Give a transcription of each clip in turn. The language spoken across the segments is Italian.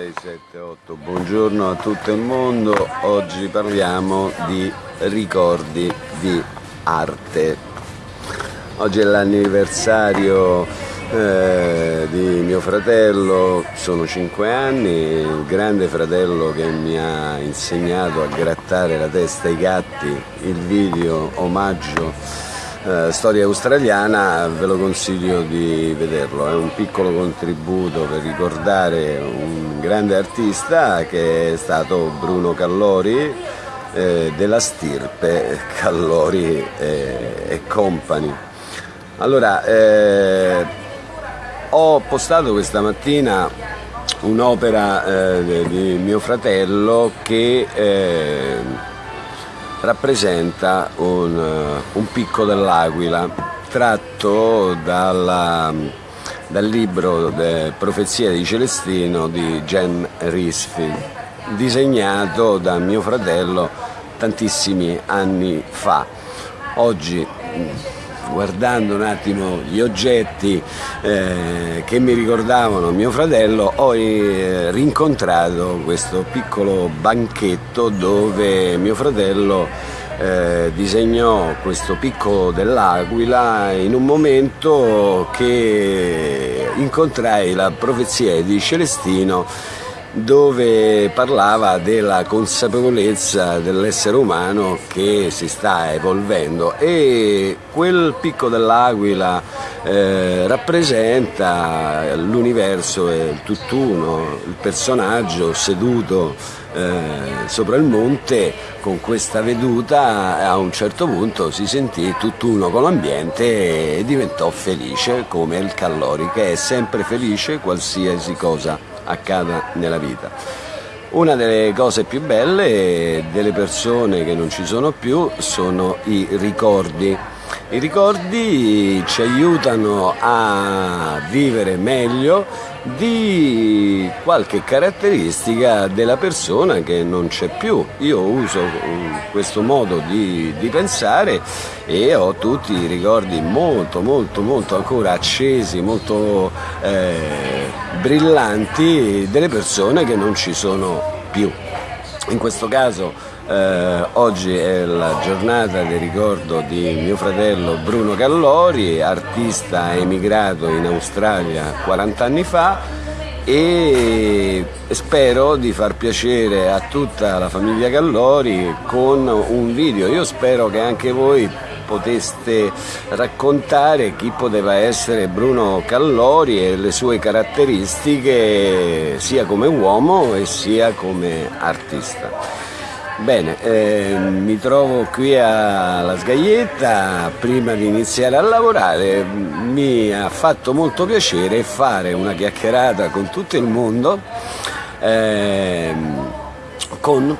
6, 7, 8, buongiorno a tutto il mondo, oggi parliamo di ricordi di arte. Oggi è l'anniversario eh, di mio fratello, sono 5 anni, il grande fratello che mi ha insegnato a grattare la testa ai gatti, il video omaggio eh, storia australiana ve lo consiglio di vederlo, è un piccolo contributo per ricordare un grande artista che è stato Bruno Callori eh, della stirpe Callori e, e Company. Allora, eh, ho postato questa mattina un'opera eh, di mio fratello che eh, rappresenta un, eh, un picco dell'Aquila tratto dalla, dal libro de Profezia di Celestino di Jen Risfi, disegnato da mio fratello tantissimi anni fa. Oggi guardando un attimo gli oggetti eh, che mi ricordavano mio fratello, ho eh, rincontrato questo piccolo banchetto dove mio fratello eh, disegnò questo picco dell'Aquila in un momento che incontrai la profezia di Celestino dove parlava della consapevolezza dell'essere umano che si sta evolvendo. E quel picco dell'aquila eh, rappresenta l'universo e il tutt'uno, il personaggio seduto eh, sopra il monte con questa veduta a un certo punto si sentì tutt'uno con l'ambiente e diventò felice come il Callori che è sempre felice qualsiasi cosa accada nella vita. Una delle cose più belle delle persone che non ci sono più sono i ricordi. I ricordi ci aiutano a vivere meglio di qualche caratteristica della persona che non c'è più. Io uso questo modo di, di, pensare e ho tutti i ricordi molto molto molto ancora accesi, molto eh, brillanti delle persone che non ci sono più. In questo caso eh, oggi è la giornata di ricordo di mio fratello Bruno Callori, artista emigrato in Australia 40 anni fa e spero di far piacere a tutta la famiglia Callori con un video. Io spero che anche voi poteste raccontare chi poteva essere Bruno Callori e le sue caratteristiche sia come uomo e sia come artista. Bene, eh, mi trovo qui alla Sgaglietta, prima di iniziare a lavorare mi ha fatto molto piacere fare una chiacchierata con tutto il mondo eh, con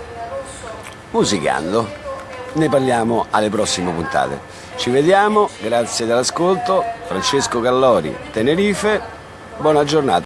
Musicando. Ne parliamo alle prossime puntate. Ci vediamo, grazie dell'ascolto, Francesco Callori, Tenerife, buona giornata.